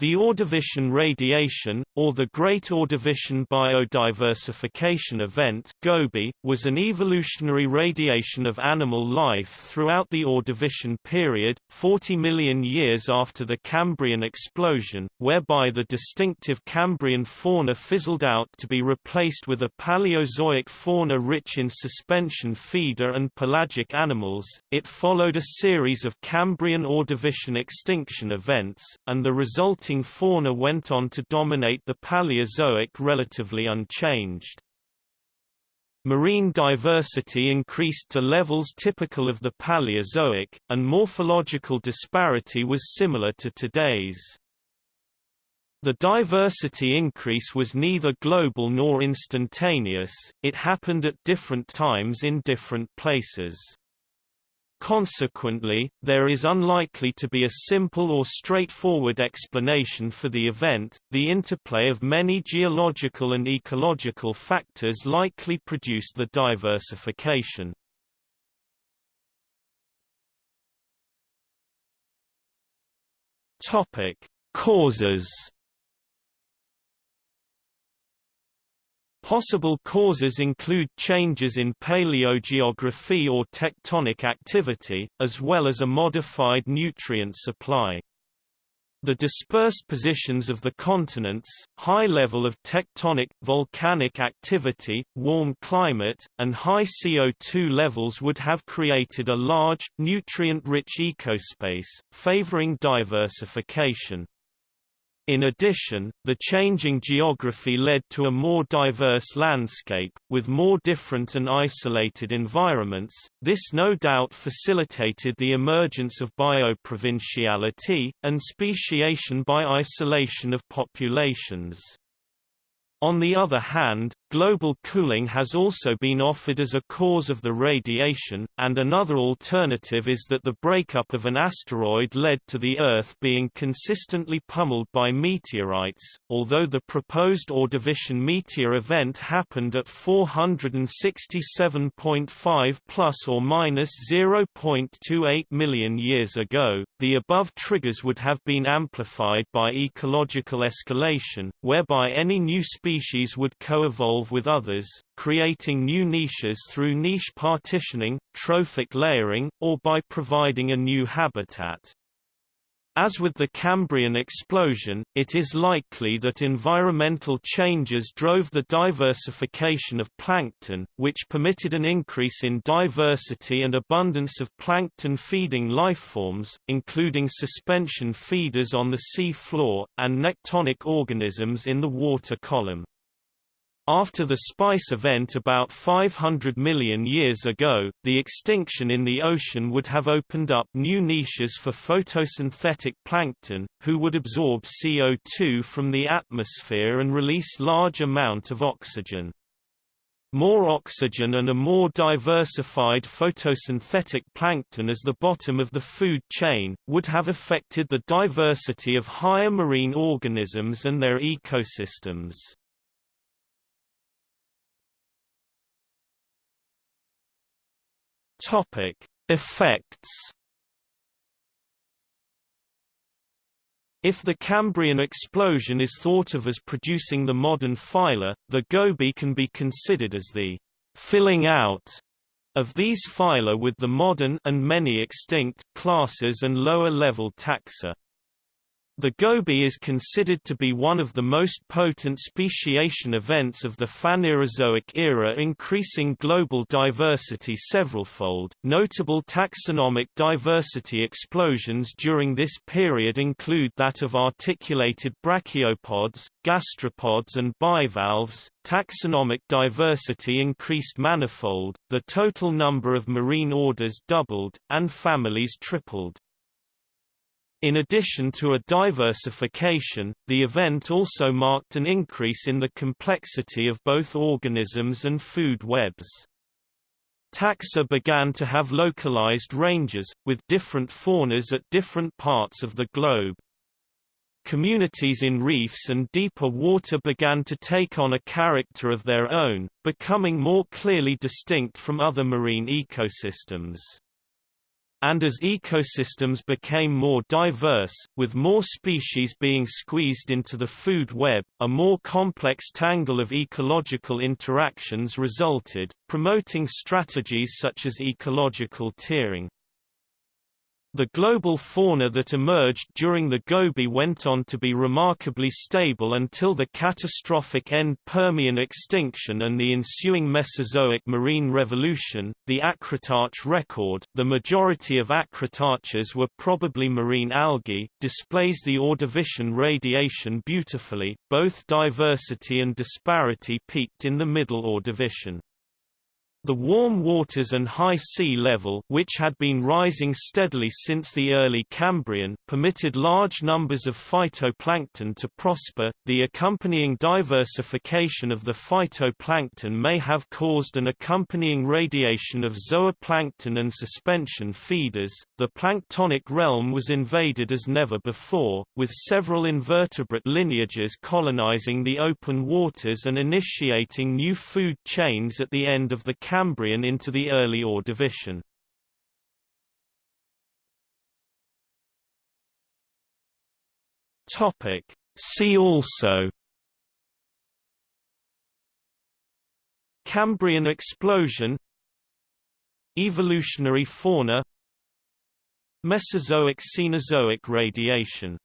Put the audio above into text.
The Ordovician radiation, or the Great Ordovician Biodiversification Event GOBI, was an evolutionary radiation of animal life throughout the Ordovician period, 40 million years after the Cambrian explosion, whereby the distinctive Cambrian fauna fizzled out to be replaced with a Paleozoic fauna rich in suspension feeder and pelagic animals. It followed a series of Cambrian Ordovician extinction events, and the resulting fauna went on to dominate the Paleozoic relatively unchanged. Marine diversity increased to levels typical of the Paleozoic, and morphological disparity was similar to today's. The diversity increase was neither global nor instantaneous, it happened at different times in different places. Consequently, there is unlikely to be a simple or straightforward explanation for the event. The interplay of many geological and ecological factors likely produced the diversification. Topic: Causes Possible causes include changes in paleogeography or tectonic activity, as well as a modified nutrient supply. The dispersed positions of the continents, high level of tectonic, volcanic activity, warm climate, and high CO2 levels would have created a large, nutrient-rich ecospace, favoring diversification. In addition, the changing geography led to a more diverse landscape, with more different and isolated environments. This no doubt facilitated the emergence of bioprovinciality, and speciation by isolation of populations. On the other hand, global cooling has also been offered as a cause of the radiation, and another alternative is that the breakup of an asteroid led to the Earth being consistently pummeled by meteorites, although the proposed Ordovician meteor event happened at 467.5 plus or minus 0.28 million years ago. The above triggers would have been amplified by ecological escalation, whereby any new species would co-evolve with others, creating new niches through niche partitioning, trophic layering, or by providing a new habitat. As with the Cambrian explosion, it is likely that environmental changes drove the diversification of plankton, which permitted an increase in diversity and abundance of plankton-feeding lifeforms, including suspension feeders on the sea floor, and nektonic organisms in the water column. After the Spice event about 500 million years ago, the extinction in the ocean would have opened up new niches for photosynthetic plankton, who would absorb CO2 from the atmosphere and release large amount of oxygen. More oxygen and a more diversified photosynthetic plankton as the bottom of the food chain, would have affected the diversity of higher marine organisms and their ecosystems. Topic: Effects. If the Cambrian explosion is thought of as producing the modern phyla, the Gobi can be considered as the filling out of these phyla with the modern and many extinct classes and lower-level taxa. The Gobi is considered to be one of the most potent speciation events of the Phanerozoic era increasing global diversity severalfold. Notable taxonomic diversity explosions during this period include that of articulated brachiopods, gastropods and bivalves. Taxonomic diversity increased manifold, the total number of marine orders doubled, and families tripled. In addition to a diversification, the event also marked an increase in the complexity of both organisms and food webs. Taxa began to have localized ranges, with different faunas at different parts of the globe. Communities in reefs and deeper water began to take on a character of their own, becoming more clearly distinct from other marine ecosystems. And as ecosystems became more diverse, with more species being squeezed into the food web, a more complex tangle of ecological interactions resulted, promoting strategies such as ecological tiering. The global fauna that emerged during the Gobi went on to be remarkably stable until the catastrophic end Permian extinction and the ensuing Mesozoic marine revolution. The Acritarch record, the majority of acritarchs were probably marine algae, displays the Ordovician radiation beautifully. Both diversity and disparity peaked in the Middle Ordovician. The warm waters and high sea level which had been rising steadily since the early Cambrian permitted large numbers of phytoplankton to prosper. The accompanying diversification of the phytoplankton may have caused an accompanying radiation of zooplankton and suspension feeders. The planktonic realm was invaded as never before, with several invertebrate lineages colonizing the open waters and initiating new food chains at the end of the Cambrian into the early Ordovician. Topic. See also Cambrian explosion Evolutionary fauna Mesozoic Cenozoic radiation